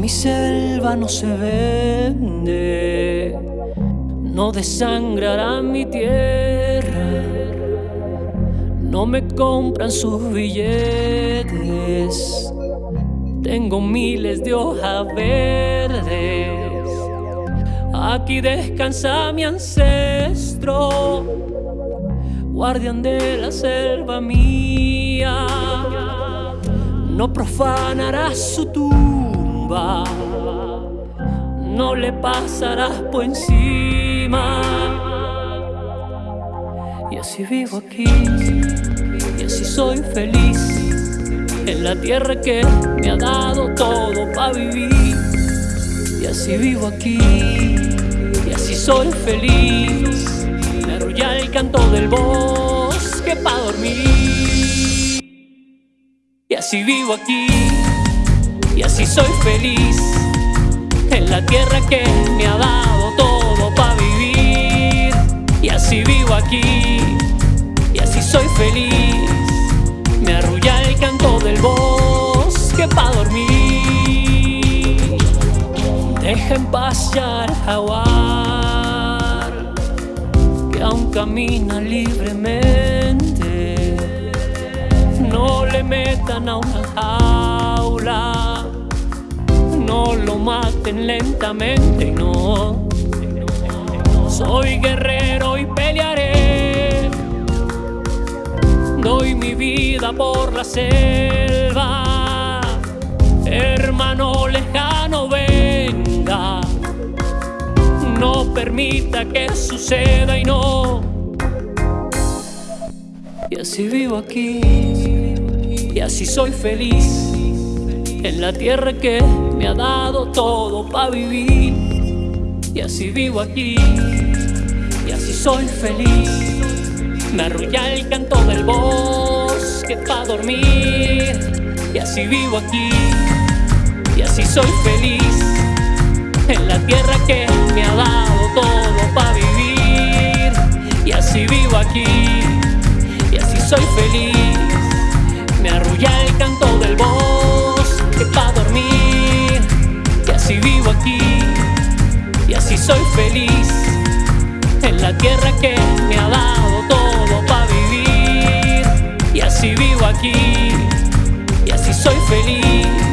mi selva no se vende, no desangrará mi tierra, no me compran sus billetes, tengo miles de hojas verdes, aquí descansa mi ancestro, guardián de la selva mía, no profanará su tumba no le pasarás por encima. Y así vivo aquí, y así soy feliz, en la tierra que me ha dado todo para vivir. Y así vivo aquí, y así soy feliz, me arrulla el canto del bosque para dormir. Y así vivo aquí, y así soy feliz en la tierra que me ha dado todo para vivir. Y así vivo aquí, y así soy feliz. Me arrulla el canto del bosque para dormir. Deja en paz ya al jaguar, que aún camina libremente. No le metan a una jaula no lo maten lentamente, no. Soy guerrero y pelearé. Doy mi vida por la selva. Hermano lejano, venga. No permita que suceda y no. Y así vivo aquí. Y así soy feliz en la tierra que me ha dado todo para vivir. Y así vivo aquí, y así soy feliz. Me arrulla el canto del bosque para dormir. Y así vivo aquí, y así soy feliz. En la tierra que me ha dado todo para vivir. Y así vivo aquí, y así soy feliz. Me arrulla el canto del bosque En la tierra que me ha dado todo para vivir. Y así vivo aquí, y así soy feliz.